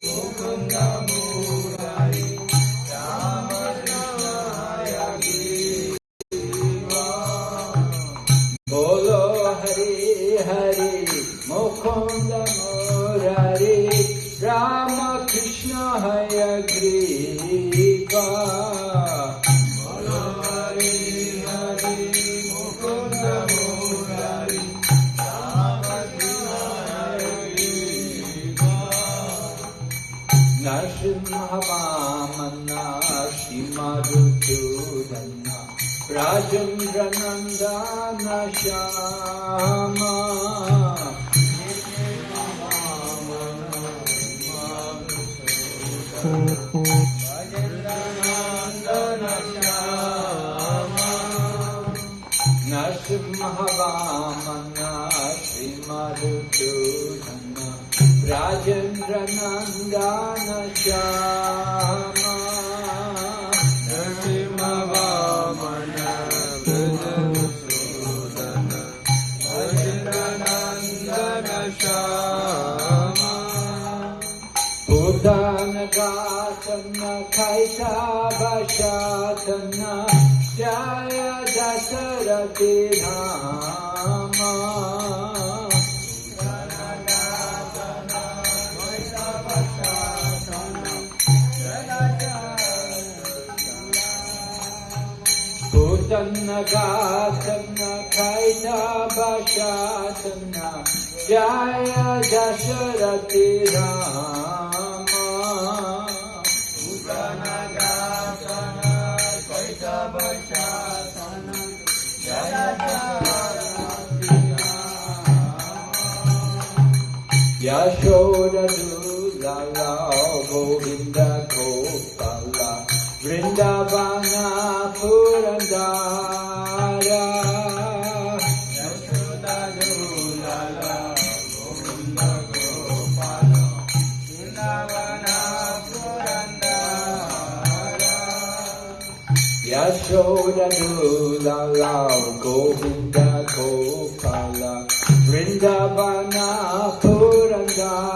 Vou cantar por aí. Shyama विशाखशासना जय दशरथे धामा। Sannagasana Kainabhasasana Jaya Dasharati Ram Yashodadulala Govinda Gopala Vrindavana Puri do dula do la la Govinda Gopala Vrindavana Puranga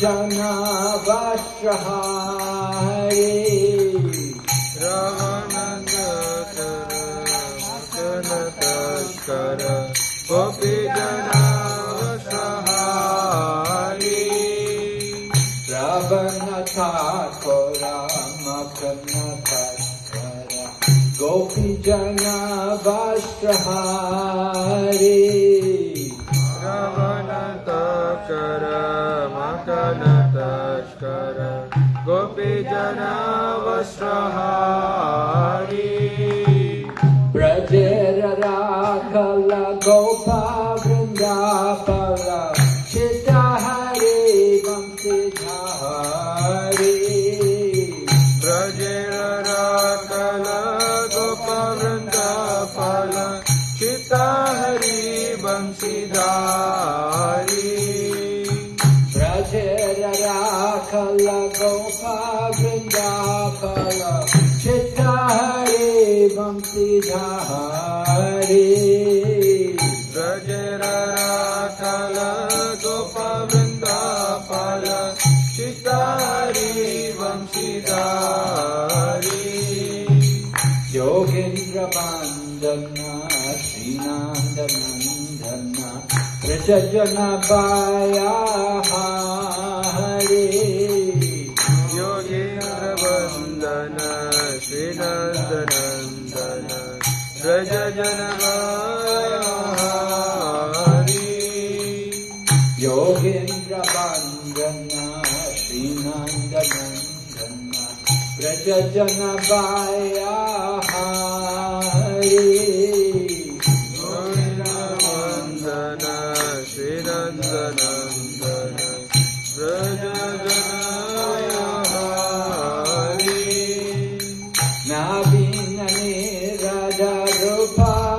जना बास् रेणतस् कर गोपि जना रव कोला मकस्कर गोपि जना बाष्ये لنا واشرها Vrajajanabayya Hare Yogendra Vandana Srinandanandana Braja Janavaya Hari Yogendra Bandana Srinandanandana Vrajajanabaya Hare Navinane Raja Rupa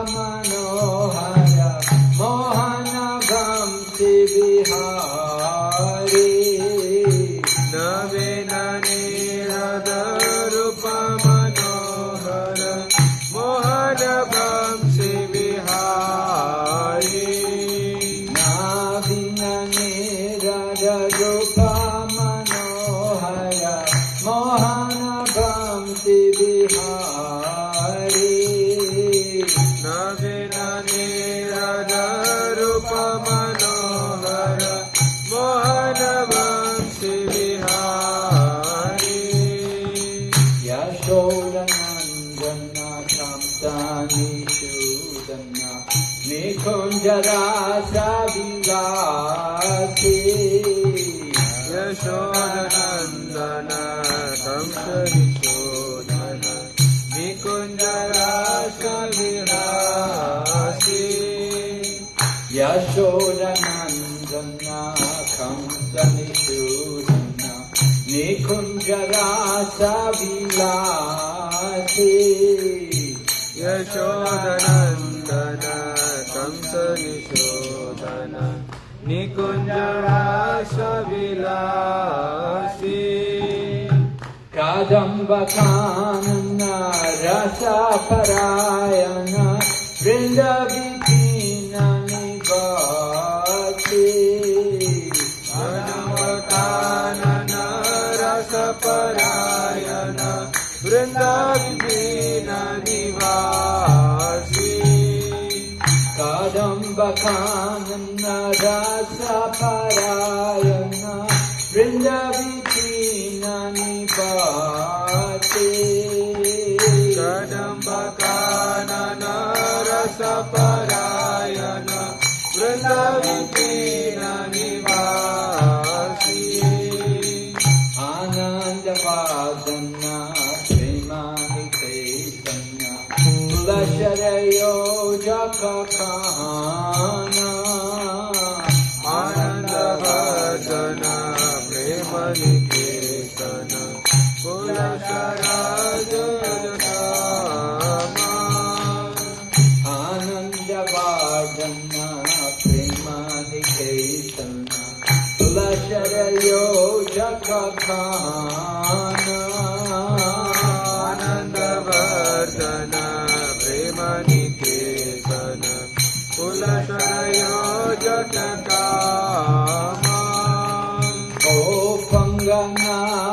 Kadambakanana Rasa Parayana Vrindavipina Nivasi मनमकानन रसपरायण वृन्दाविदीन निवासी Kadambakanana Jakakana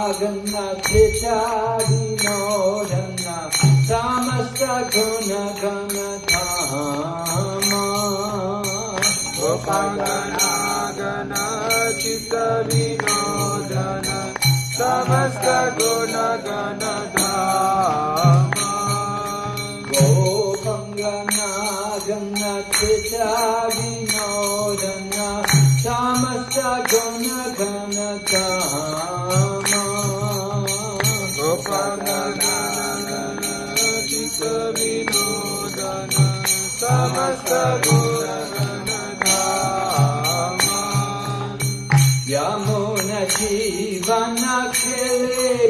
Panganagana Chichavinodana Samasta Guna Gana Dhama गोपाङ्गनागन चित्तविनोदन समस्त गुणगण धाम Gopangana Chichavinodana Samasta Guna Gana Dhama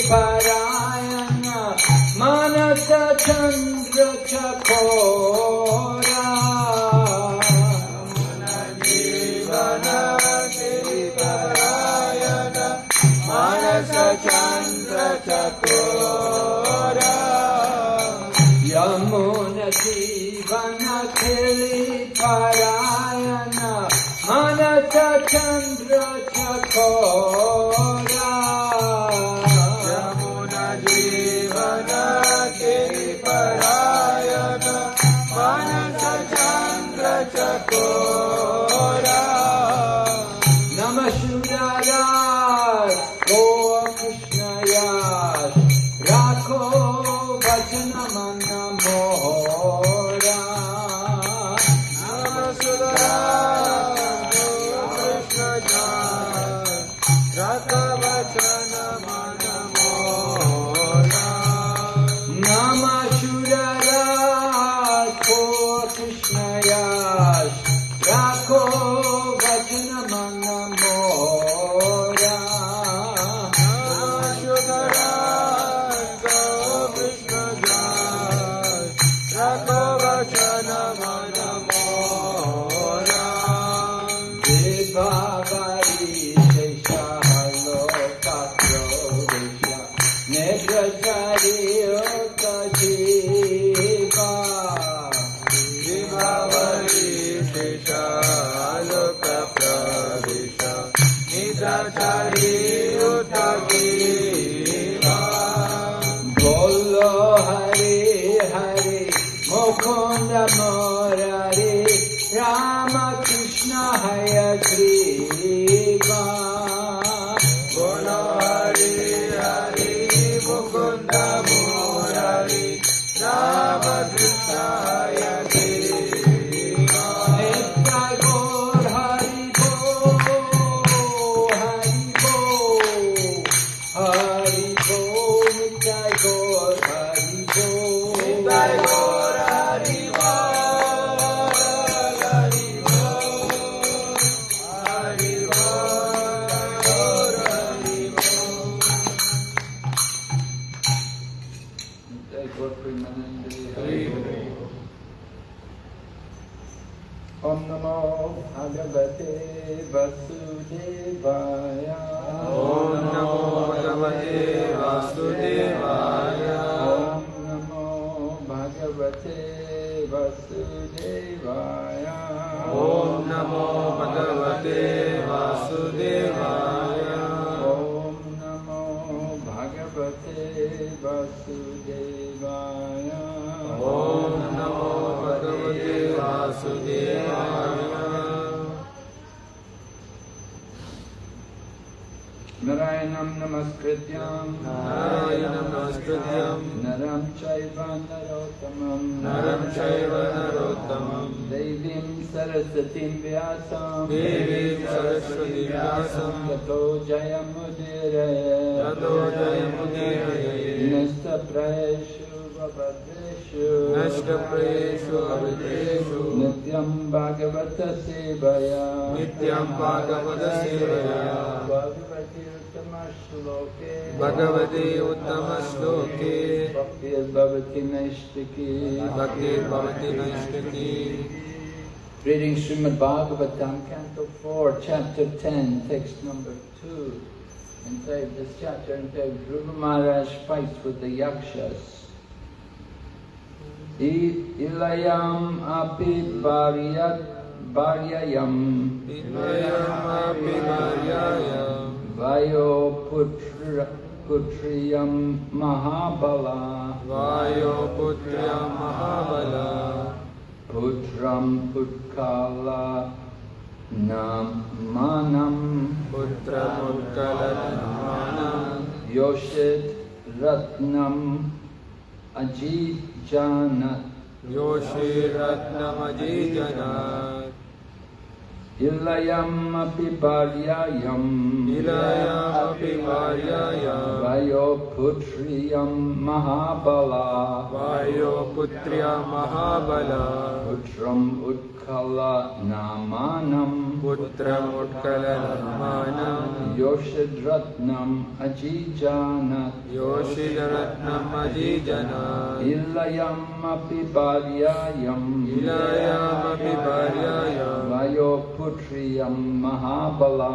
परायण मनस चन्द्र परायण मनसन्द्रो यन हन Chandra Shloke. Bhakti Bhavati Naishtiki Bhakti Bhavati Naishtaki. Reading Srimad Bhagavatam, Canto 4, Chapter 10, text number 2. Entitled, this chapter entitled Dhruva Maharaj fights with the Yakshas. Ilayam api bharyat bharyayam Ilayamapi Maryaya. vayo putra putriyam mahabala Vayo Putrya Mahabala. putram putkala namanam Putra Mutkalanamana. Yoshit Ratnam Ajijanat Yoshi Ratnamajijana. Ilayam api bharyayam Ilayamapi Maryaya. Vayo putriyam mahabala Vayo Putrya Mahabala. Putram utkala namanam Putra Mutkalanamana. Yoshit Ratnam Ajijanat Yoshi Ratnamajijana. Ilayam api bharyayam Ilayamapi Maryaya. Vayo putriyam mahabala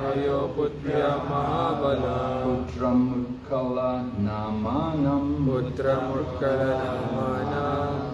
Vayo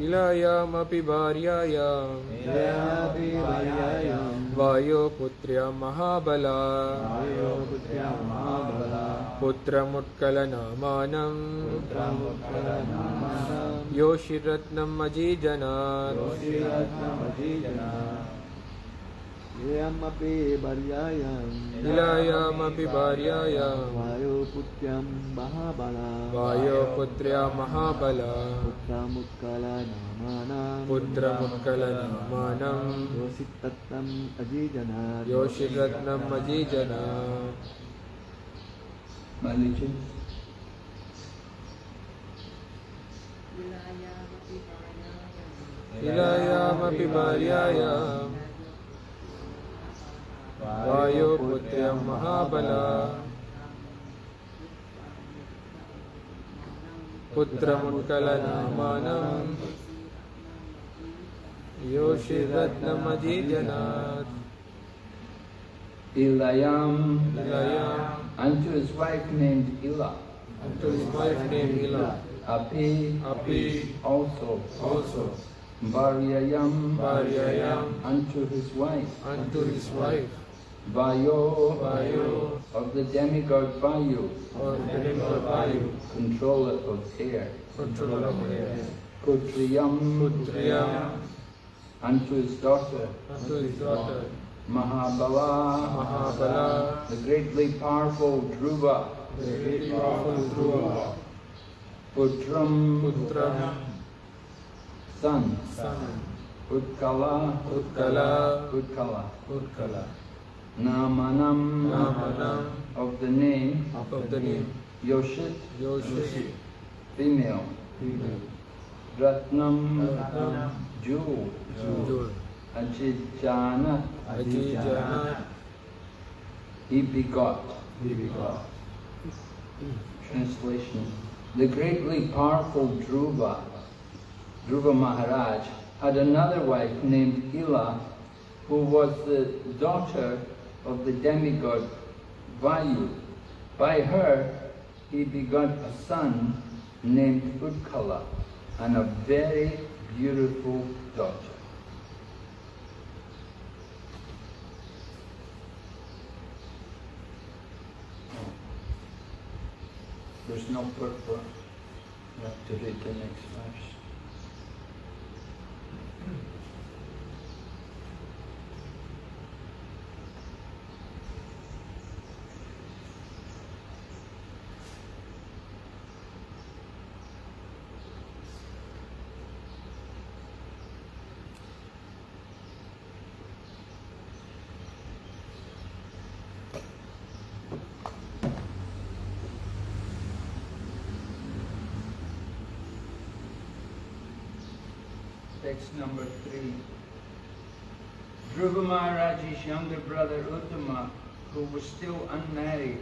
इलायामपि भार्यायाम् वायोपुत्र्या महाबला पुत्रमुत्कलनामानम् योषिरत्नम् अजीजनात् एयमपि वर्यायां लीलायामपि भार्यायां। वायोपुत्र्यां महाबला। वायोपुत्र्या महाबला। पुत्रमुत्कलनामानां पुत्रमुत्कलनामानां योषितत्नम् अजीजना। योषिरत्नम् अजीजना लीलायामपि भार्यायां वायोपुत्र्यं महाबला पुत्रमुत्कलनामानं योषिरत्नमजीजनात् Ilayam Ilayam unto his wife named Ila. unto his wife named Ila, Api Api also. also Varyayam Varyayam unto his wife. unto his wife, Vayo. Vayo. Of the demigod Vayu, or Nimba Vayu, controller of air. controller of air, Putriyam Putriyam unto his daughter. unto his daughter, Mahabala, Mahabala, the greatly powerful Dhruva. the great powerful Dhruva, Putram, Putram, son. son, Utkala, Utkala, Utkala. Utkala, Namanam, Namanam, of the name of the name Yoshit, Yoshi, female. female. Ratnam, Ratnam, jewel. Ajijana, Ajijana, he begot. He begot. Translation The greatly powerful Dhruva, Dhruva Maharaj, had another wife named Ila, who was the daughter of the demigod Vayu. By her, he begot a son named Utkala and a very beautiful daughter. There's no purpose. Have to read the next verse. Text number three. Dhruva Maharaj's younger brother Uttama, who was still unmarried,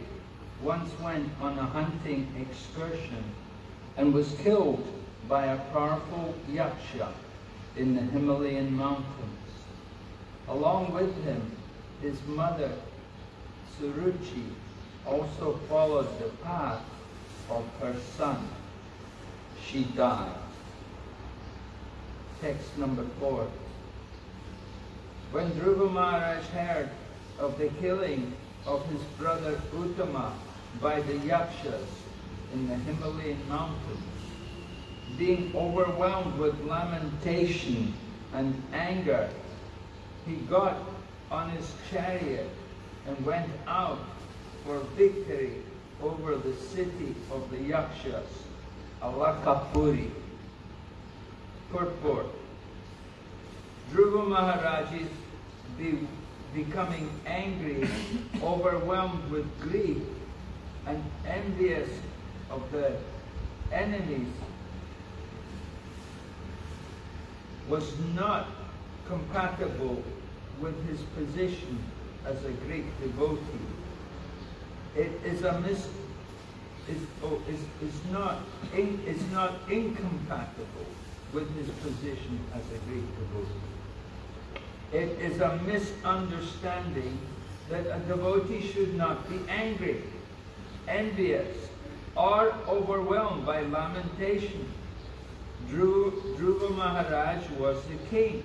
once went on a hunting excursion and was killed by a powerful yaksha in the Himalayan mountains. Along with him, his mother, Suruchi, also followed the path of her son. She died. Text number four. When Dhruva Maharaj heard of the killing of his brother Uttama by the Yakshas in the Himalayan mountains, being overwhelmed with lamentation and anger, he got on his chariot and went out for victory over the city of the Yakshas, Alakapuri. Purport. Dhruva Maharaj is be, becoming angry, overwhelmed with grief, and envious of the enemies was not compatible with his position as a great devotee. It is a mis is, oh, is, is not in, is not incompatible with his position as a great devotee. It is a misunderstanding that a devotee should not be angry, envious, or overwhelmed by lamentation. Dhruva, Dhruva Maharaj was the king.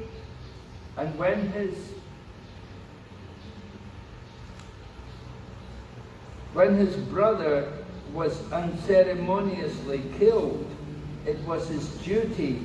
And when his when his brother was unceremoniously killed, it was his duty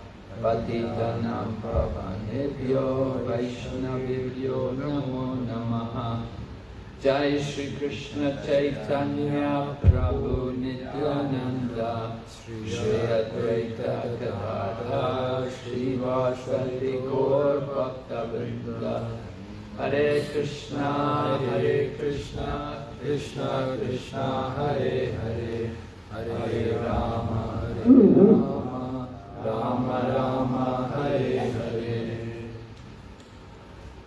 cha patitanam pavanebhyo vaishnavibhyo namo namaha Jai Shri Krishna Chaitanya Prabhu Nityananda Shri Advaita Gadadhar Shri Vasati Gaur Bhakta Hare Krishna Hare Krishna Krishna Krishna Hare Hare Hare Rama Hare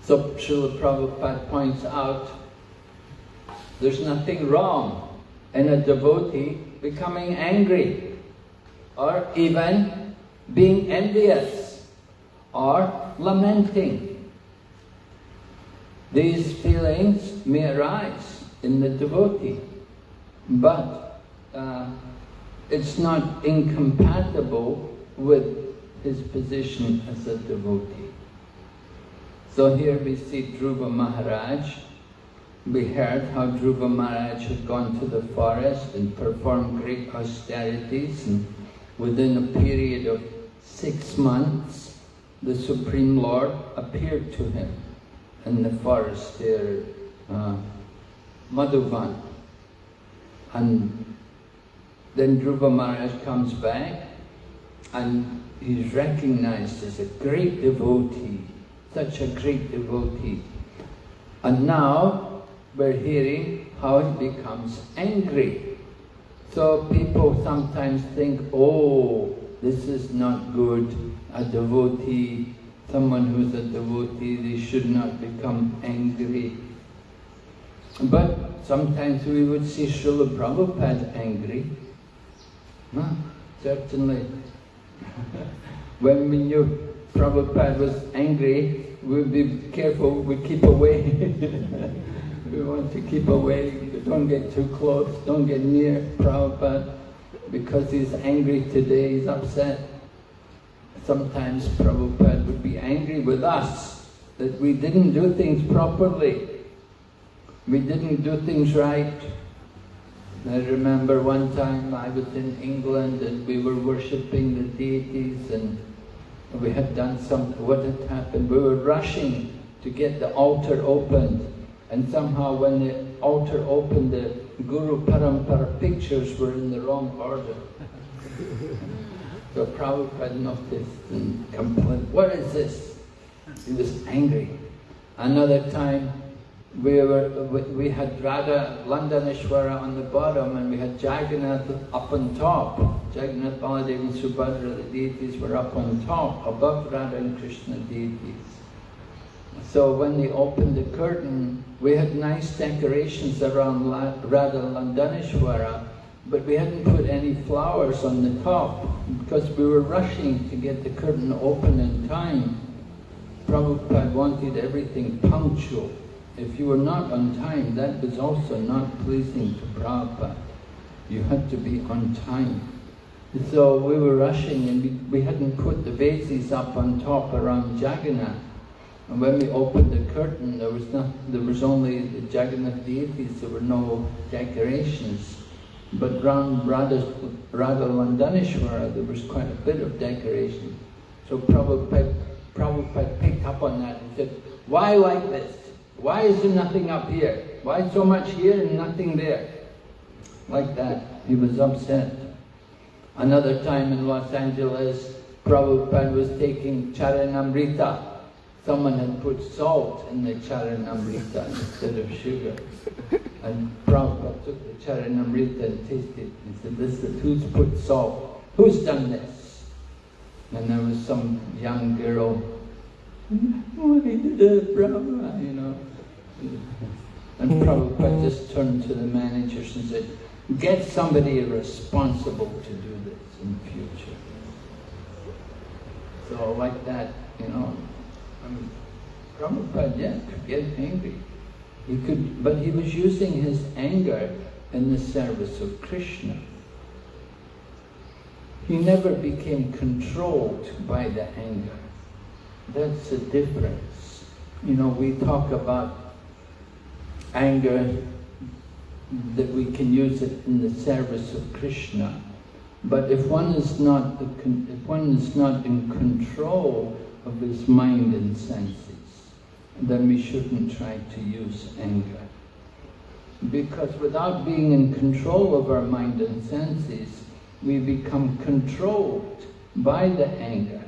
So Srila Prabhupada points out there's nothing wrong in a devotee becoming angry or even being envious or lamenting. These feelings may arise in the devotee, but uh, it's not incompatible with his position as a devotee. So here we see Dhruva Maharaj. We heard how Dhruva Maharaj had gone to the forest and performed great austerities and within a period of six months the Supreme Lord appeared to him in the forest there, uh, Madhuvan. And then Dhruva Maharaj comes back and he's recognized as a great devotee, such a great devotee. And now we're hearing how he becomes angry. So people sometimes think, oh, this is not good, a devotee, someone who's a devotee, they should not become angry. But sometimes we would see Srila Prabhupada angry. Huh? Certainly. when we knew Prabhupada was angry, we'd be careful, we'd keep away. we want to keep away, don't get too close, don't get near Prabhupada, because he's angry today, he's upset. Sometimes Prabhupada would be angry with us, that we didn't do things properly. We didn't do things right. I remember one time I was in England and we were worshipping the deities and we had done some, what had happened, we were rushing to get the altar opened and somehow when the altar opened the Guru Parampara pictures were in the wrong order. so Prabhupada noticed and complained, what is this? He was angry. Another time we were we had Radha Londonishvara on the bottom and we had Jagannath up on top. Jagannath, Baladev and Subhadra, the deities were up on top, above Radha and Krishna deities. So when they opened the curtain, we had nice decorations around Radha Londonishvara, but we hadn't put any flowers on the top because we were rushing to get the curtain open in time. Prabhupada wanted everything punctual. If you were not on time, that was also not pleasing to Prabhupada. You had to be on time. So we were rushing and we, we hadn't put the vases up on top around Jagannath. And when we opened the curtain, there was not, there was only the Jagannath deities, there were no decorations. But around Radha, Radha there was quite a bit of decoration. So Prabhupada, Prabhupada picked up on that and said, why like this? Why is there nothing up here? Why so much here and nothing there? Like that. He was upset. Another time in Los Angeles, Prabhupada was taking Charanamrita. Someone had put salt in the Charanamrita instead of sugar. And Prabhupada took the Charanamrita and tasted it and said, this is who's put salt? Who's done this? And there was some young girl, why did it, Brahma, you know. And Prabhupada just turned to the managers and said, get somebody responsible to do this in the future. So like that, you know, I mean, Prabhupada, yeah, could get angry. He could, but he was using his anger in the service of Krishna. He never became controlled by the anger. That's the difference. You know, we talk about anger, that we can use it in the service of Krishna. But if one is not, if one is not in control of his mind and senses, then we shouldn't try to use anger. Because without being in control of our mind and senses, we become controlled by the anger.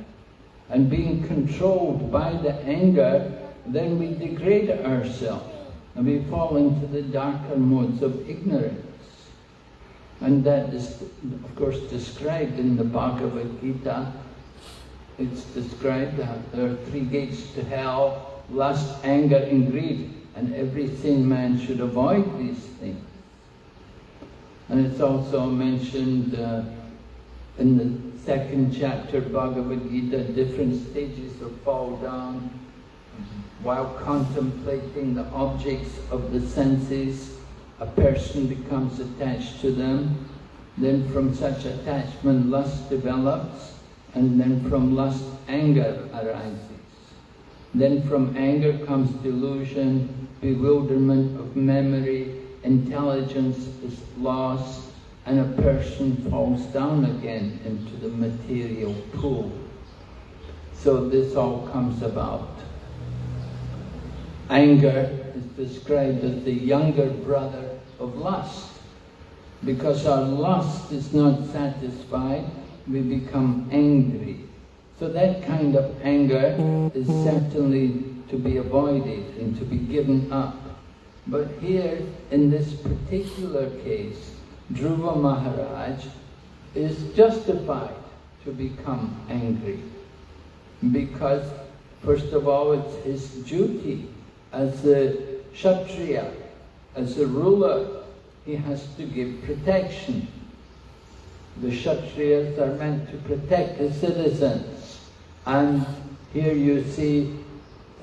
And being controlled by the anger, then we degrade ourselves and we fall into the darker modes of ignorance. And that is, of course, described in the Bhagavad Gita. It's described that there are three gates to hell, lust, anger and greed. And every sin man should avoid these things. And it's also mentioned uh, in the second chapter Bhagavad Gita, different stages of fall down, while contemplating the objects of the senses, a person becomes attached to them. Then from such attachment, lust develops, and then from lust, anger arises. Then from anger comes delusion, bewilderment of memory, intelligence is lost, and a person falls down again into the material pool. So this all comes about. Anger is described as the younger brother of lust. Because our lust is not satisfied, we become angry. So that kind of anger is certainly to be avoided and to be given up. But here, in this particular case, Dhruva Maharaj is justified to become angry. Because, first of all, it's his duty as a Kshatriya, as a ruler, he has to give protection. The Kshatriyas are meant to protect the citizens. And here you see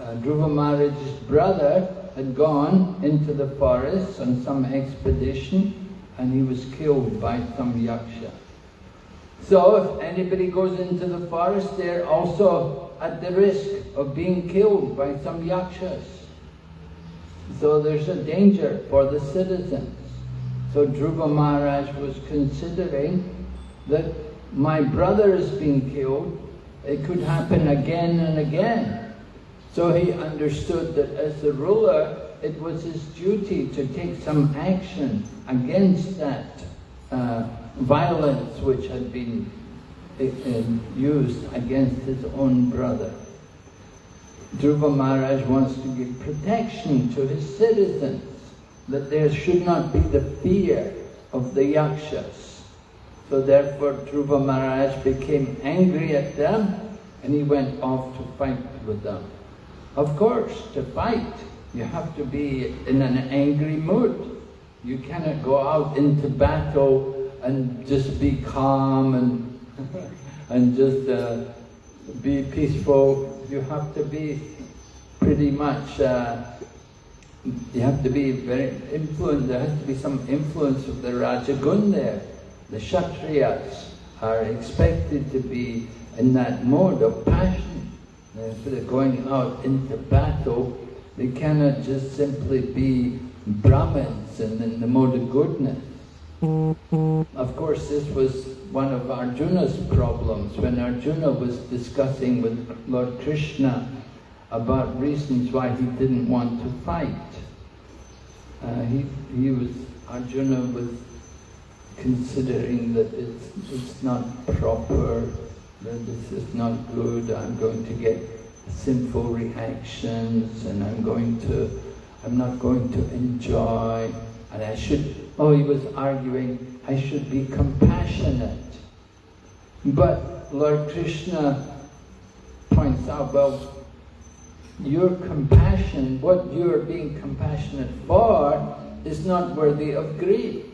uh, Dhruva Maharaj's brother had gone into the forest on some expedition and he was killed by some yaksha. So if anybody goes into the forest, they're also at the risk of being killed by some yakshas. So there's a danger for the citizens. So Dhruva Maharaj was considering that my brother is being killed, it could happen again and again. So he understood that as the ruler, it was his duty to take some action against that uh, violence which had been uh, used against his own brother. Dhruva Maharaj wants to give protection to his citizens, that there should not be the fear of the yakshas. So therefore Dhruva Maharaj became angry at them and he went off to fight with them. Of course, to fight, you have to be in an angry mood. You cannot go out into battle and just be calm and, and just uh, be peaceful. You have to be pretty much, uh, you have to be very influenced, there has to be some influence of the Rajagun there. The Kshatriyas are expected to be in that mode of passion. If they're going out into battle, they cannot just simply be Brahmins and in the mode of goodness. Of course, this was one of Arjuna's problems when Arjuna was discussing with Lord Krishna about reasons why he didn't want to fight. Uh, he, he was, Arjuna was considering that it's, it's not proper, that this is not good, I'm going to get sinful reactions and I'm going to, I'm not going to enjoy and I should, oh he was arguing, I should be compassionate. But Lord Krishna points out, well, your compassion, what you're being compassionate for, is not worthy of grief.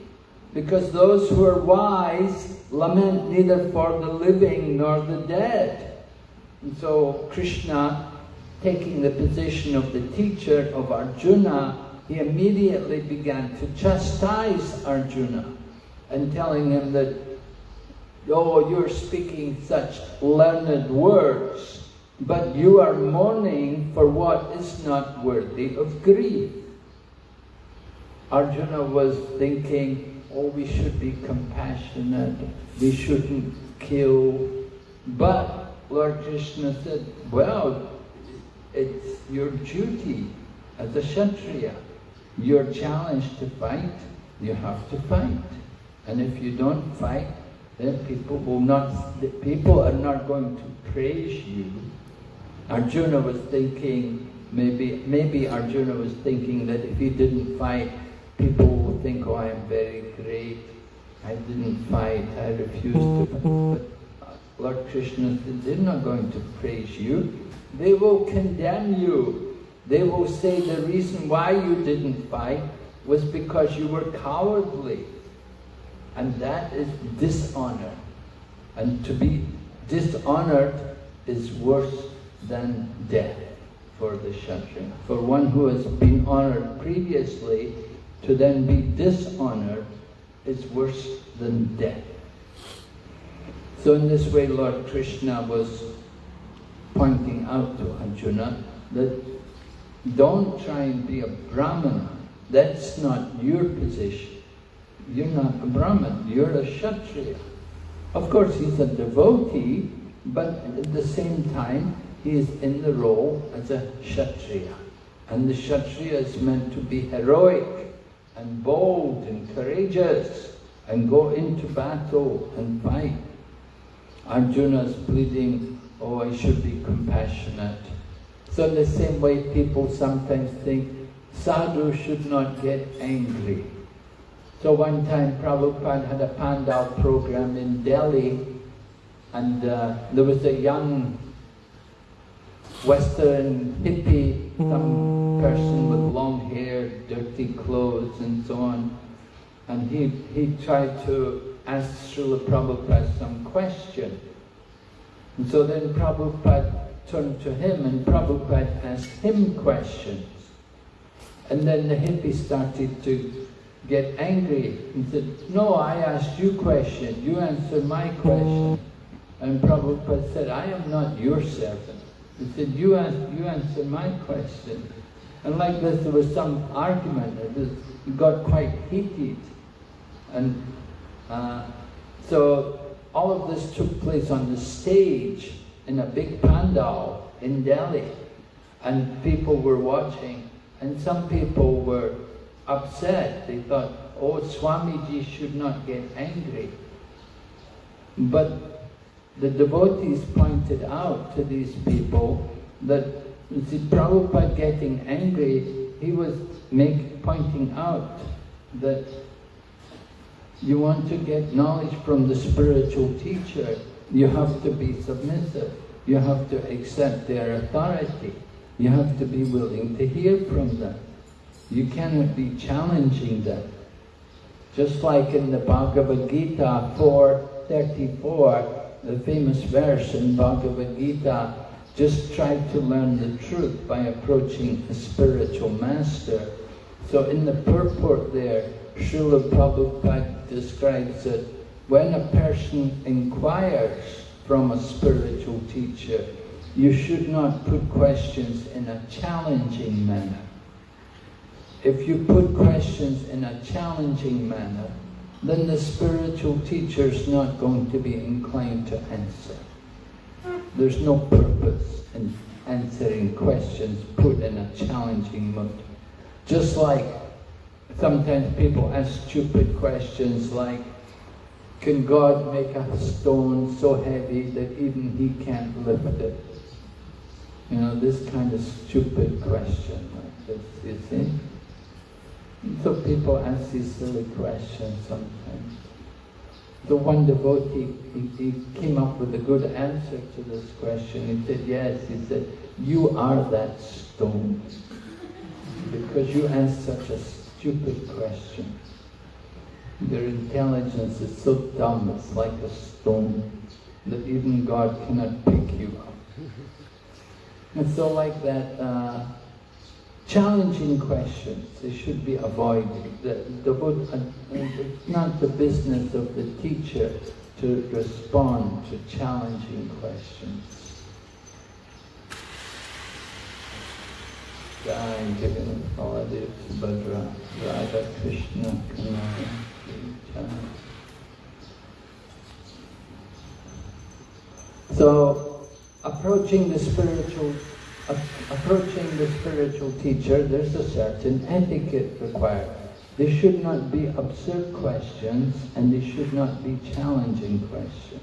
Because those who are wise lament neither for the living nor the dead. And so Krishna, taking the position of the teacher of Arjuna, he immediately began to chastise Arjuna and telling him that, oh, you're speaking such learned words, but you are mourning for what is not worthy of grief. Arjuna was thinking, oh, we should be compassionate, we shouldn't kill. But Lord Krishna said, well, it's your duty as a Kshatriya you're challenged to fight, you have to fight. And if you don't fight, then people will not, people are not going to praise you. Arjuna was thinking, maybe, maybe Arjuna was thinking that if he didn't fight, people will think, oh, I am very great. I didn't fight, I refused to fight. But Lord Krishna they're not going to praise you. They will condemn you they will say the reason why you didn't fight was because you were cowardly. And that is dishonor. And to be dishonored is worse than death for the Kshatriya. For one who has been honored previously, to then be dishonored is worse than death. So in this way, Lord Krishna was pointing out to Arjuna that don't try and be a Brahmana. That's not your position. You're not a Brahman, you're a Kshatriya. Of course, he's a devotee, but at the same time, he is in the role as a Kshatriya. And the Kshatriya is meant to be heroic and bold and courageous and go into battle and fight. Arjuna is pleading, oh, I should be compassionate. So in the same way, people sometimes think sadhu should not get angry. So one time Prabhupada had a Pandal program in Delhi and uh, there was a young Western hippie, some person with long hair, dirty clothes and so on. And he, he tried to ask Srila Prabhupada some question. And so then Prabhupada turned to him and Prabhupada asked him questions. And then the hippie started to get angry and said, no, I asked you question, you answer my question. And Prabhupada said, I am not your servant. He said, you, ask, you answer my question. And like this, there was some argument, it got quite heated. And uh, so all of this took place on the stage in a big pandal in Delhi and people were watching and some people were upset. They thought, oh, Swamiji should not get angry. But the devotees pointed out to these people that see, Prabhupada getting angry, he was make, pointing out that you want to get knowledge from the spiritual teacher, you have to be submissive. You have to accept their authority. You have to be willing to hear from them. You cannot be challenging them. Just like in the Bhagavad Gita 4.34, the famous verse in Bhagavad Gita, just try to learn the truth by approaching a spiritual master. So in the purport there, Srila Prabhupada describes it, when a person inquires from a spiritual teacher, you should not put questions in a challenging manner. If you put questions in a challenging manner, then the spiritual teacher is not going to be inclined to answer. There's no purpose in answering questions put in a challenging mood. Just like sometimes people ask stupid questions like, can God make a stone so heavy that even he can't lift it? You know, this kind of stupid question like this, you see? So people ask these silly questions sometimes. The one devotee, he, he came up with a good answer to this question. He said, yes, he said, you are that stone. Because you asked such a stupid questions. Their intelligence is so dumb, it's like a stone, that even God cannot pick you up. And so like that, uh, challenging questions, they should be avoided. The, the, uh, it's not the business of the teacher to respond to challenging questions. Radha Krishna So, approaching the spiritual approaching the spiritual teacher, there's a certain etiquette required. There should not be absurd questions and there should not be challenging questions.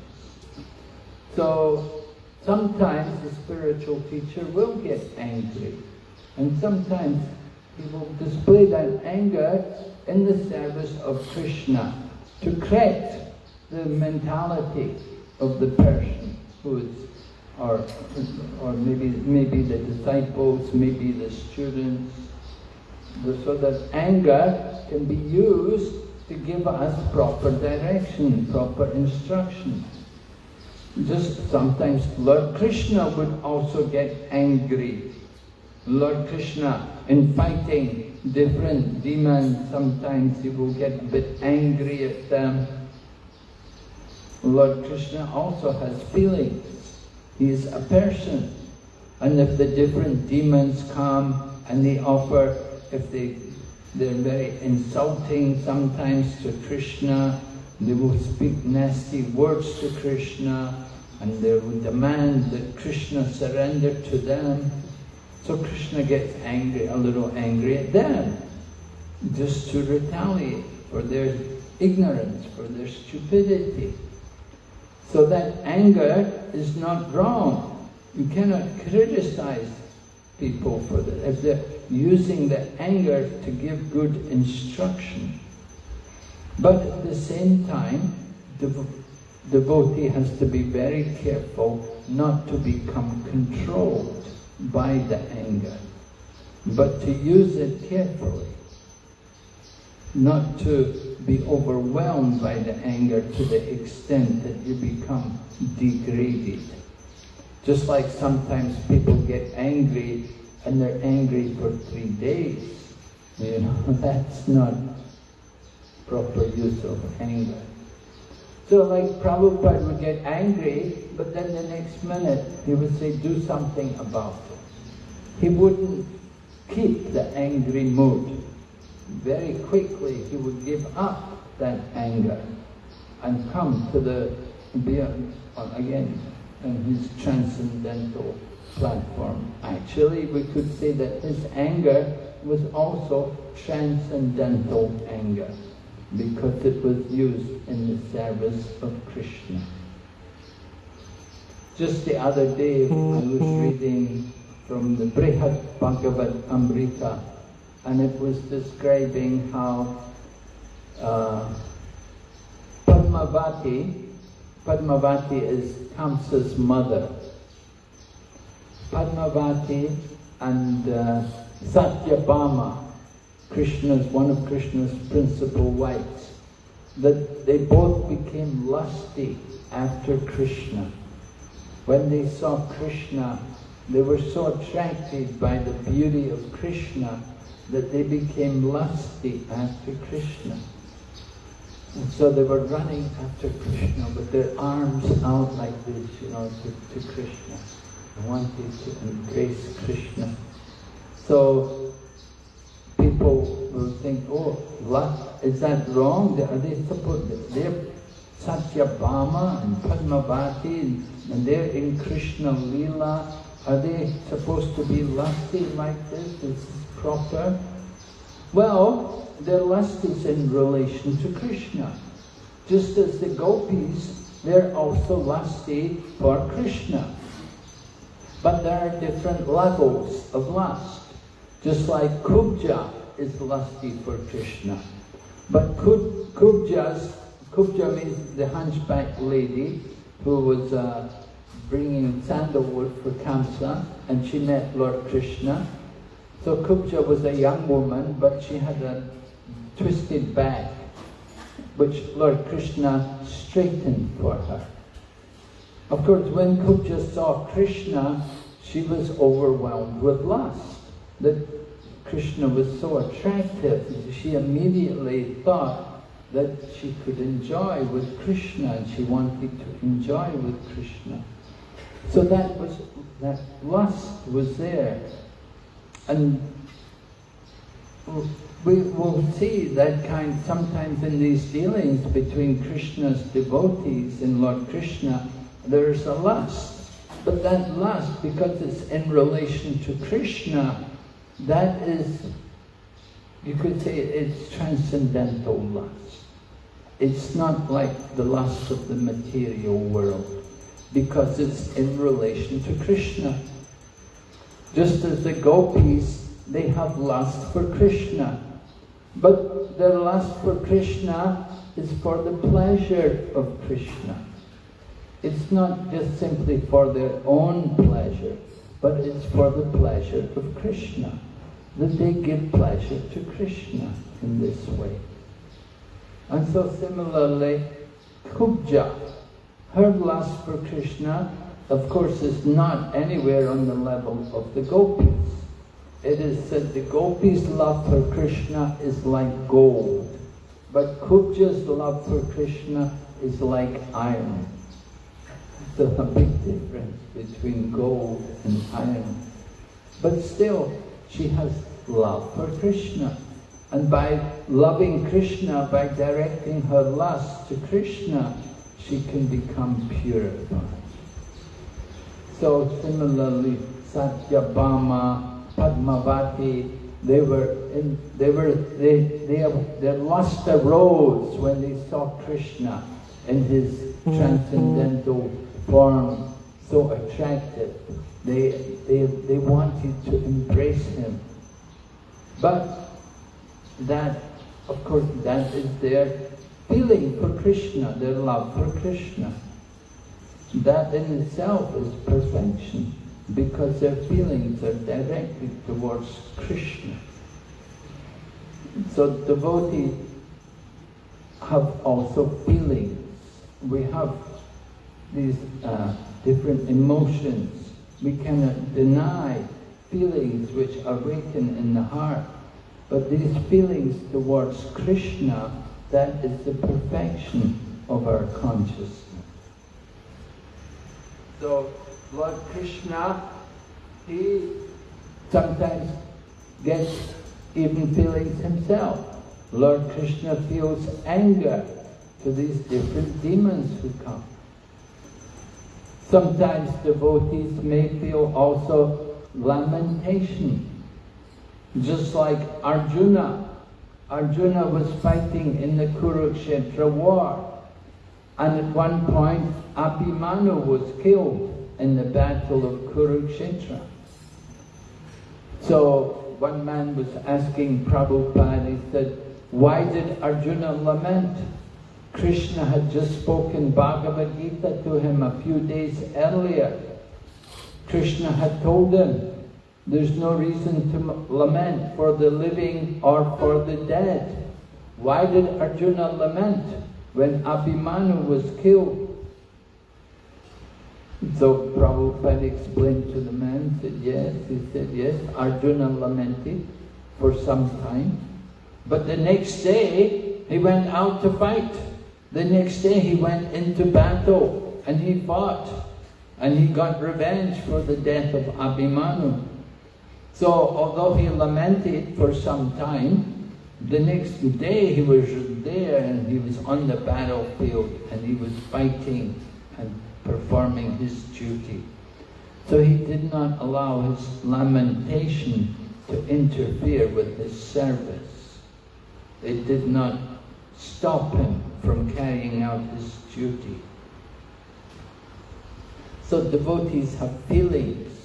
So sometimes the spiritual teacher will get angry and sometimes will display that anger in the service of Krishna to correct the mentality of the person who is or, or maybe, maybe the disciples, maybe the students, so that anger can be used to give us proper direction, proper instruction. Just sometimes Lord Krishna would also get angry. Lord Krishna, in fighting different demons, sometimes he will get a bit angry at them. Lord Krishna also has feelings. He is a person. And if the different demons come and they offer, if they, they're very insulting sometimes to Krishna, they will speak nasty words to Krishna, and they will demand that Krishna surrender to them. So Krishna gets angry, a little angry at them, just to retaliate for their ignorance, for their stupidity. So that anger is not wrong. You cannot criticize people for that. If they're using the anger to give good instruction. But at the same time, the devotee has to be very careful not to become controlled by the anger, but to use it carefully, not to be overwhelmed by the anger to the extent that you become degraded. Just like sometimes people get angry and they're angry for three days. You know, that's not proper use of anger. So like Prabhupada would get angry, but then the next minute he would say, do something about it. He wouldn't keep the angry mood very quickly he would give up that anger and come to the, beyond again, and his transcendental platform. Actually, we could say that his anger was also transcendental anger because it was used in the service of Krishna. Just the other day, I was mm-hmm. reading from the Brihad Bhagavatamrita, and it was describing how uh, Padmavati, Padmavati is Kamsa's mother. Padmavati and uh, Satyabhama, Krishna's, one of Krishna's principal wives, that they both became lusty after Krishna. When they saw Krishna, they were so attracted by the beauty of Krishna that they became lusty after Krishna. And so they were running after Krishna with their arms out like this, you know, to, to Krishna. They wanted to embrace Krishna. So people will think, oh, is that wrong? Are they supposed, they're Satyabhama and Padmavati and, and they're in Krishna Lila. Are they supposed to be lusty like this? Is proper? Well, their lust is in relation to Krishna. Just as the gopis, they're also lusty for Krishna. But there are different levels of lust. Just like Kubja is lusty for Krishna. But Kubja's, Kubja means the hunchback lady who was uh, bringing sandalwood for Kamsa and she met Lord Krishna. So Kubja was a young woman but she had a twisted back which Lord Krishna straightened for her. Of course, when Kubja saw Krishna, she was overwhelmed with lust. That Krishna was so attractive, she immediately thought that she could enjoy with Krishna and she wanted to enjoy with Krishna. So that was that lust was there. And we will see that kind sometimes in these dealings between Krishna's devotees and Lord Krishna, there's a lust. But that lust, because it's in relation to Krishna, that is, you could say it's transcendental lust. It's not like the lust of the material world, because it's in relation to Krishna. Just as the gopis, they have lust for Krishna. But their lust for Krishna is for the pleasure of Krishna. It's not just simply for their own pleasure, but it's for the pleasure of Krishna. That they give pleasure to Krishna in this way. And so similarly, Kubja, her lust for Krishna, of course, is not anywhere on the level of the gopis. It is said the gopis' love for Krishna is like gold, but Kubja's love for Krishna is like iron. So a big difference between gold and iron. But still, she has love for Krishna. And by loving Krishna, by directing her lust to Krishna, she can become purified. So similarly, Satyabhama, Padmavati, they were in, they were they they their lust arose when they saw Krishna in his mm-hmm. transcendental form so attractive. They, they, they wanted to embrace him. But that, of course, that is their feeling for Krishna, their love for Krishna. That in itself is perfection, because their feelings are directed towards Krishna. So devotees have also feelings. We have these uh, different emotions. We cannot deny feelings which awaken in the heart. But these feelings towards Krishna, that is the perfection of our consciousness. So, Lord Krishna, he sometimes gets even feelings himself. Lord Krishna feels anger to these different demons who come. Sometimes devotees may feel also lamentation. Just like Arjuna. Arjuna was fighting in the Kurukshetra war. And at one point, Abhimanyu was killed in the battle of Kurukshetra. So one man was asking Prabhupada, he said, why did Arjuna lament? Krishna had just spoken Bhagavad Gita to him a few days earlier. Krishna had told him, there's no reason to lament for the living or for the dead. Why did Arjuna lament when Abhimanyu was killed? So Prabhupada explained to the man, said yes, he said yes, Arjuna lamented for some time. But the next day, he went out to fight. The next day he went into battle and he fought and he got revenge for the death of Abhimanyu. So although he lamented for some time, the next day he was there and he was on the battlefield and he was fighting and performing his duty. So he did not allow his lamentation to interfere with his service. It did not stop him from carrying out his duty. So devotees have feelings,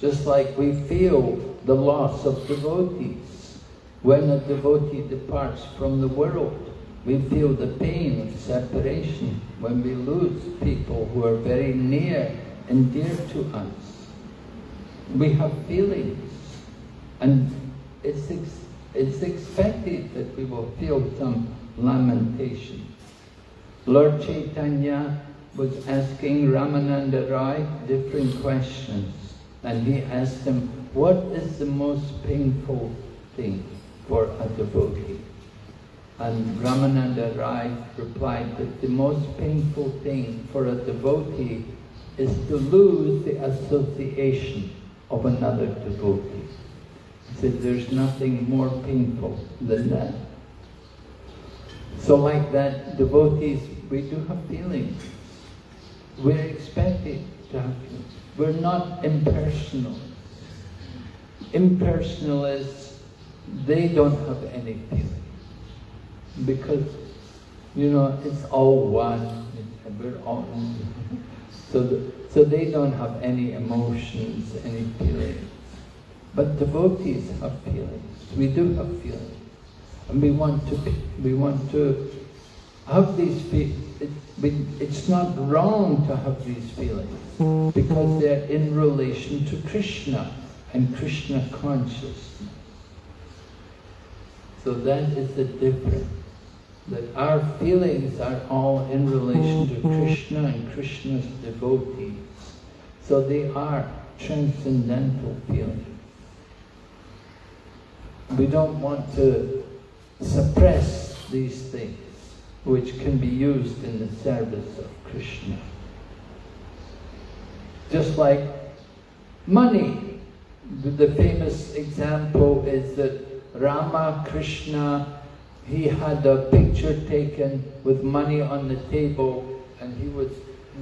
just like we feel the loss of devotees. When a devotee departs from the world, We feel the pain of separation when we lose people who are very near and dear to us. We have feelings and it's, ex it's expected that we will feel some lamentation. Lord Chaitanya was asking Ramananda Rai different questions and he asked him, what is the most painful thing for a devotee? And Ramananda Rai replied that the most painful thing for a devotee is to lose the association of another devotee. He said there's nothing more painful than that. So like that, devotees, we do have feelings. We're expected to have feelings. We're not impersonal. Impersonalists, they don't have any feelings. Because, you know, it's all one. We're all, so, the, so they don't have any emotions, any feelings. But devotees have feelings. We do have feelings. And we want to, we want to have these feelings. It, it's not wrong to have these feelings because they're in relation to Krishna and Krishna consciousness. So that is the difference. That our feelings are all in relation to Krishna and Krishna's devotees. So they are transcendental feelings. We don't want to suppress these things which can be used in the service of Krishna. Just like money. The famous example is that Ramakrishna, he had a picture taken with money on the table and he was,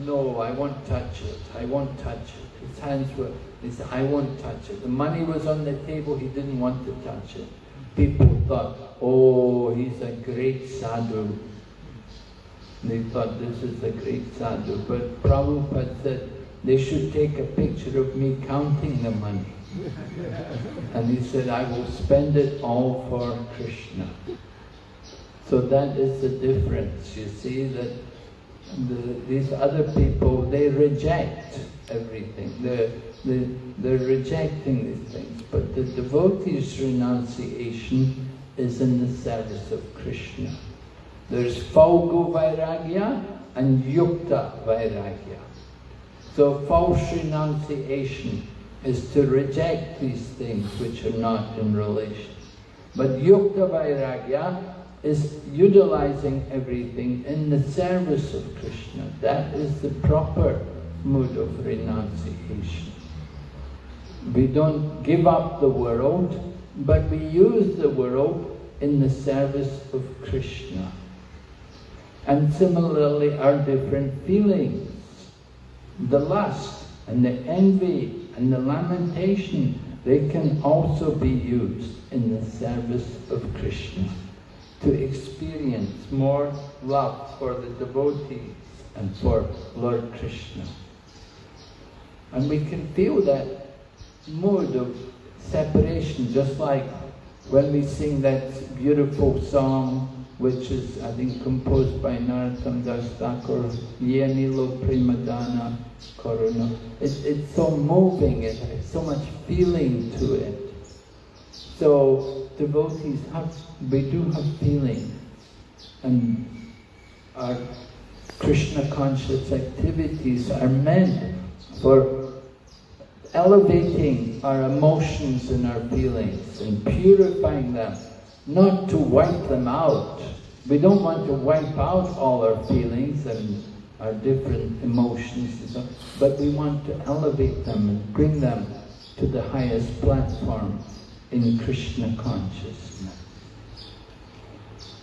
no, I won't touch it, I won't touch it. His hands were, he said, I won't touch it. The money was on the table, he didn't want to touch it. People thought, oh, he's a great sadhu. They thought this is a great sadhu. But Prabhupada said, they should take a picture of me counting the money. and he said, I will spend it all for Krishna. So that is the difference. You see that the, these other people, they reject everything. They're, they're, they're rejecting these things. But the devotee's renunciation is in the service of Krishna. There's Falgu Vairagya and Yukta Vairagya. So false renunciation is to reject these things which are not in relation. But Yukta Vairagya is utilizing everything in the service of Krishna. That is the proper mood of renunciation. We don't give up the world, but we use the world in the service of Krishna and similarly our different feelings. The lust and the envy and the lamentation, they can also be used in the service of Krishna to experience more love for the devotees and for Lord Krishna. And we can feel that mood of separation, just like when we sing that beautiful song, which is, I think, composed by Narottam Das Thakur, Yenilo Prema Dhana Karuna. It's, it's so moving, it has so much feeling to it. So devotees have, we do have feeling. And our Krishna conscious activities are meant for elevating our emotions and our feelings and purifying them not to wipe them out. We don't want to wipe out all our feelings and our different emotions, but we want to elevate them and bring them to the highest platform in Krishna consciousness.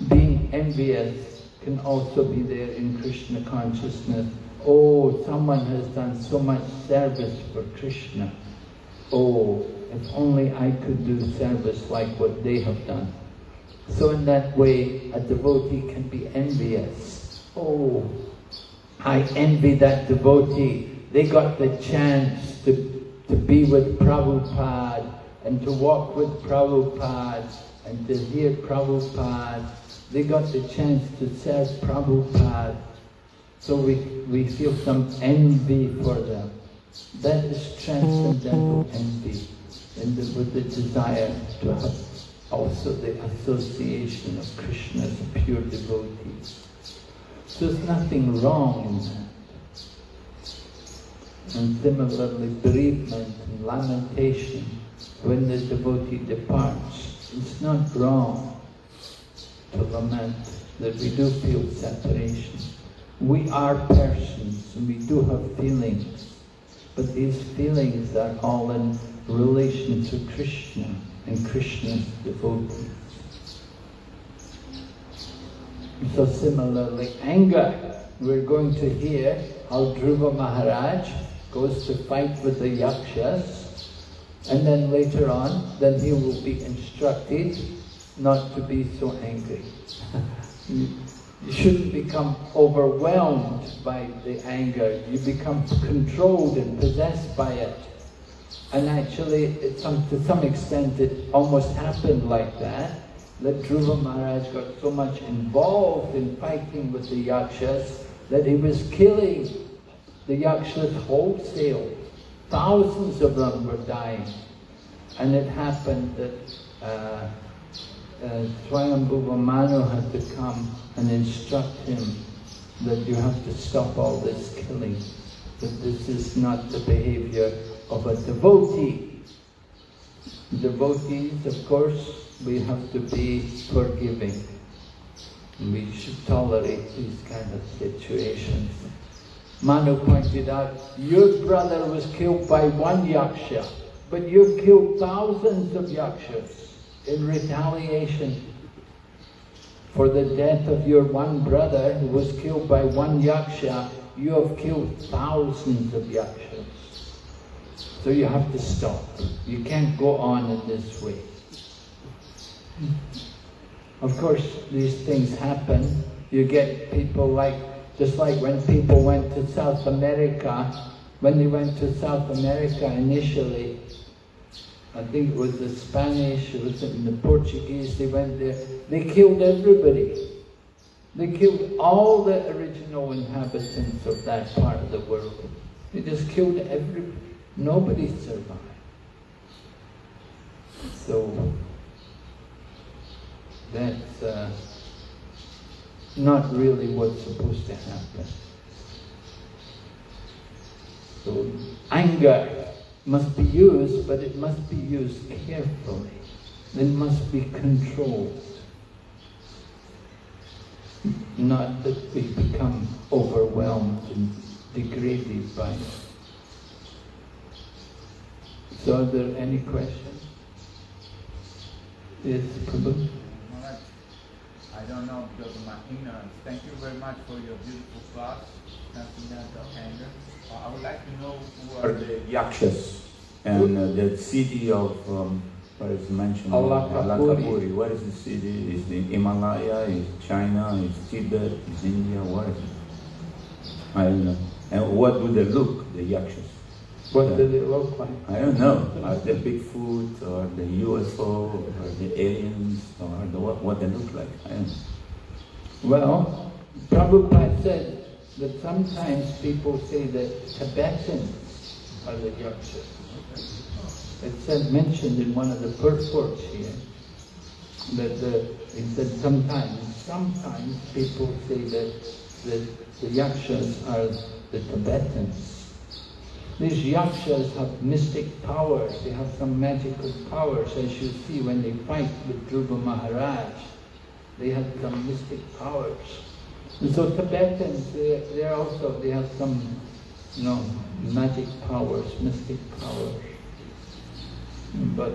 Being envious can also be there in Krishna consciousness. Oh, someone has done so much service for Krishna. Oh, if only I could do service like what they have done. So in that way, a devotee can be envious. Oh, I envy that devotee. They got the chance to, to be with Prabhupada and to walk with Prabhupada and to hear Prabhupada they got the chance to serve Prabhupada, so we, we feel some envy for them. That is transcendental envy, and the, with the desire to have also the association of Krishna Krishna's pure devotees. So there's nothing wrong in that. And similarly, bereavement and lamentation when the devotee departs, it's not wrong to lament that we do feel separation. We are persons and we do have feelings, but these feelings are all in relation to Krishna and Krishna's devotees. So similarly, anger. We're going to hear how Dhruva Maharaj goes to fight with the Yakshas, and then later on, then he will be instructed not to be so angry. you shouldn't become overwhelmed by the anger. You become controlled and possessed by it. And actually, some, to some extent, it almost happened like that. That Dhruva Maharaj got so much involved in fighting with the Yakshas that he was killing the Yakshas wholesale. Thousands of them were dying. And it happened that uh, uh, Swayambhuva Manu had to come and instruct him that you have to stop all this killing, that this is not the behavior of a devotee. Devotees, of course, we have to be forgiving. We should tolerate these kind of situations. Manu pointed out, your brother was killed by one yaksha, but you've killed thousands of yakshas in retaliation for the death of your one brother who was killed by one yaksha, you have killed thousands of yakshas. So you have to stop. You can't go on in this way. Of course, these things happen. You get people like, just like when people went to South America, when they went to South America initially, I think it was the Spanish, it was the Portuguese, they went there, they killed everybody. They killed all the original inhabitants of that part of the world. They just killed everybody. Nobody survived. So, that's uh, not really what's supposed to happen. So, anger must be used, but it must be used carefully. It must be controlled. Not that we become overwhelmed and degraded by it. So are there any questions? Yes, Prabhu? I don't know because of my ignorance. Thank you very much for your beautiful class, Transcendental Anger. Uh, I would like to know who are the Yakshas and uh, the city of, um, what is mentioned? Alakapuri. Alakapuri. Where is the city? Is the Himalaya? Is China? Is Tibet? Is India? Where is it? I don't know. And what do they look, the Yakshas? What does it look like? I don't know. Are they Bigfoot or the UFO or the aliens or the, what, what they look like? I don't know. Well, Prabhupada said that sometimes people say that Tibetans are the Yakshas. It said, mentioned in one of the purports here, that the, it said sometimes, sometimes people say that, that the Yakshas are the Tibetans. These yakshas have mystic powers, they have some magical powers, as you see when they fight with Dhruva Maharaj. They have some mystic powers. And so Tibetans, they, they're also, they have some, you know, magic powers, mystic powers. But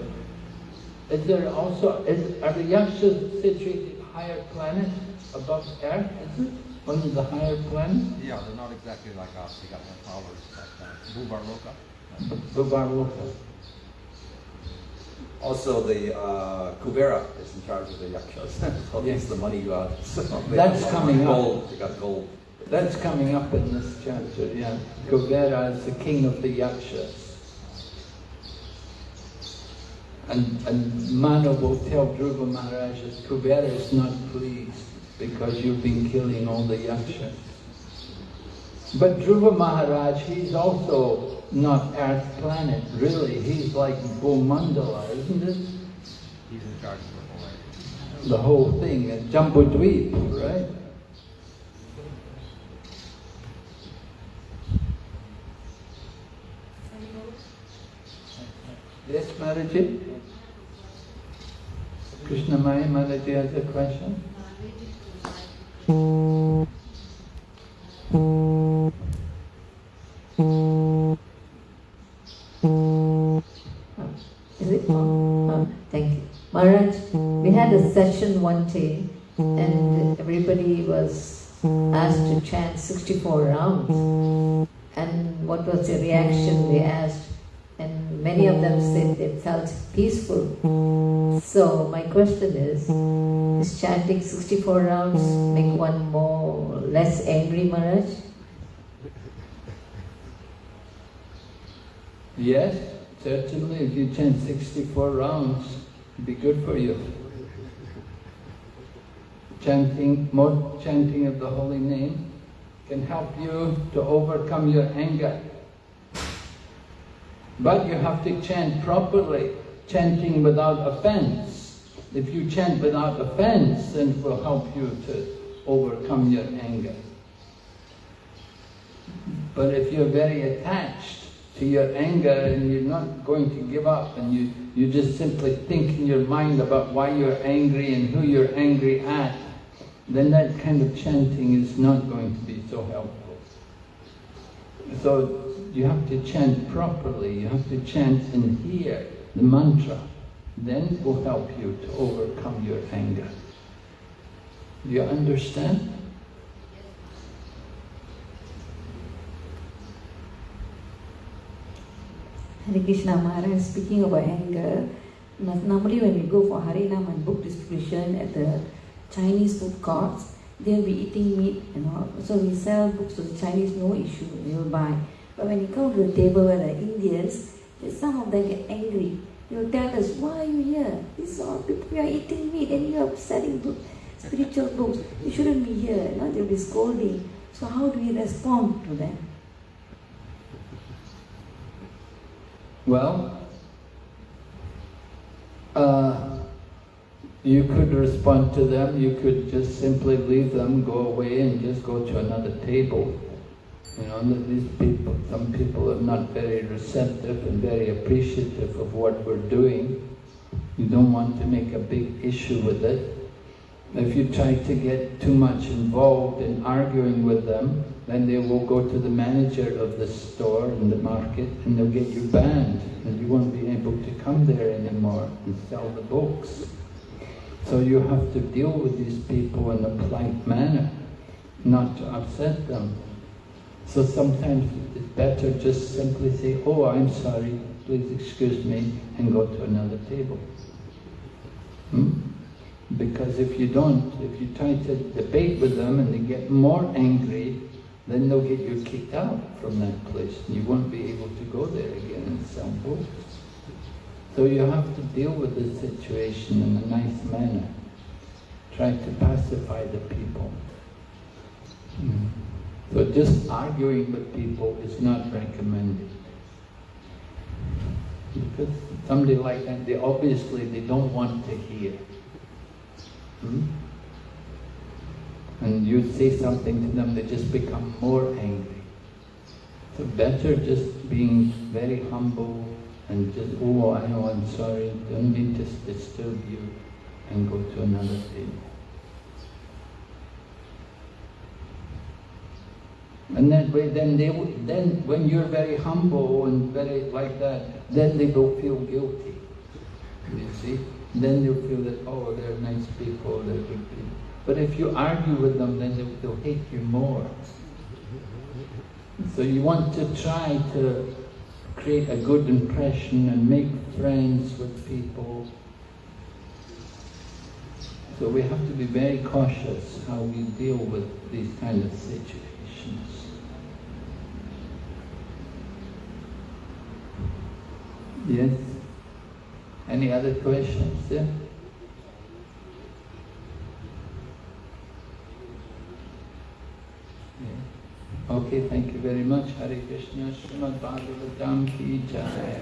is there also, is, are the yakshas situated higher planet above Earth, is it? One of the higher planets? Yeah, they're not exactly like us. They got more powers like uh, Bhuvarloka. Bhuvarloka. Also, the uh, Kuvera is in charge of the yakshas. so Yes. he's the money god. So they That's got coming up. gold. They got gold. That's coming up in this chapter, yeah. Kuvera is the king of the yakshas. And, and Manu will tell Dhruva Maharaj that Kubera is not pleased because you've been killing all the yakshas. But Dhruva Maharaj, he's also not Earth planet, really. He's like Bhumandala, isn't it? He's in charge of the whole area. The whole thing, Jambudweep, right? Yes, Mataji? Krishna Maya Mataji has a question? Is it? Oh, thank you. Maharaj, we had a session one day and everybody was asked to chant 64 rounds. And what was the reaction they asked? And many of them said they felt peaceful. So my question is, is chanting 64 rounds make one more less angry, Maharaj? Yes, certainly. If you chant 64 rounds, it'd be good for you. Chanting, more chanting of the holy name can help you to overcome your anger. But you have to chant properly, chanting without offense. If you chant without offense, then it will help you to overcome your anger. But if you're very attached to your anger and you're not going to give up and you, you just simply think in your mind about why you're angry and who you're angry at, then that kind of chanting is not going to be so helpful. So you have to chant properly, you have to chant and hear the mantra. Then it will help you to overcome your anger. Do you understand? Hare Krishna Maharaj, speaking about anger, normally when we go for Harinam and book distribution at the Chinese food courts, they'll be eating meat and all. So we sell books to the Chinese, no issue, they will buy. But when you come to the table where the Indians, some of them get angry. Will tell us, why are you here? These are people, we are eating meat and you are selling book, spiritual books. You shouldn't be here. You know, they'll be scolding. So how do we respond to them? Well, uh, you could respond to them, you could just simply leave them, go away and just go to another table. You know, these people, some people are not very receptive and very appreciative of what we're doing. You don't want to make a big issue with it. If you try to get too much involved in arguing with them, then they will go to the manager of the store in the market and they'll get you banned and you won't be able to come there anymore and sell the books. So you have to deal with these people in a polite manner, not to upset them. So sometimes it's better just simply say, oh, I'm sorry, please excuse me, and go to another table. Hmm? Because if you don't, if you try to debate with them and they get more angry, then they'll get you kicked out from that place and you won't be able to go there again and books. So you have to deal with the situation in a nice manner. Try to pacify the people. Mm. So just arguing with people is not recommended. Because somebody like that, they obviously they don't want to hear. Hmm? And you say something to them, they just become more angry. So better just being very humble and just, oh, I know, I'm sorry, don't mean to disturb you, and go to another table. And way, then they, then when you're very humble and very like that, then they will feel guilty. You see? Then they'll feel that, oh, they're nice people, they're good people. But if you argue with them, then they'll, they'll hate you more. So you want to try to create a good impression and make friends with people. So we have to be very cautious how we deal with these kind of situations. Yes? Any other questions? Yeah? Yeah. Okay, thank you very much. Hare Krishna, Srimad Bhagavatam ki jai.